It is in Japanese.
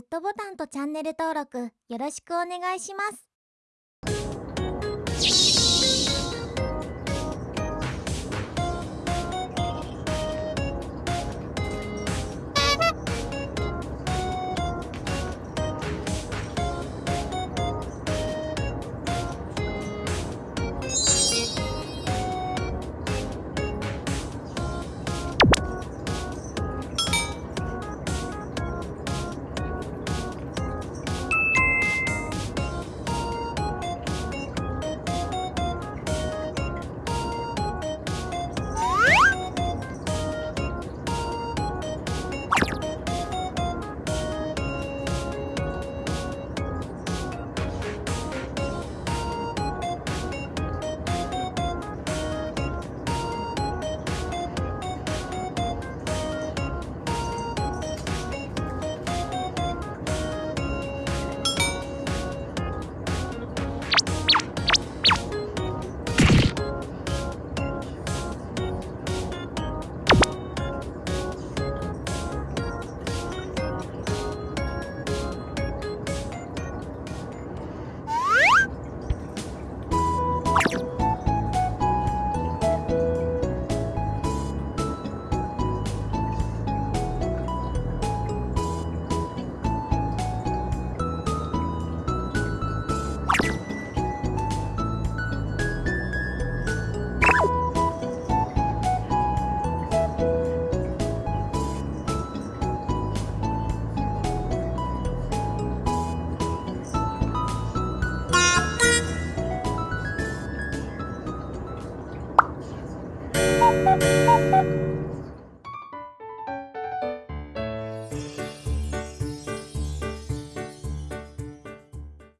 グッドボタンとチャンネル登録よろしくお願いします。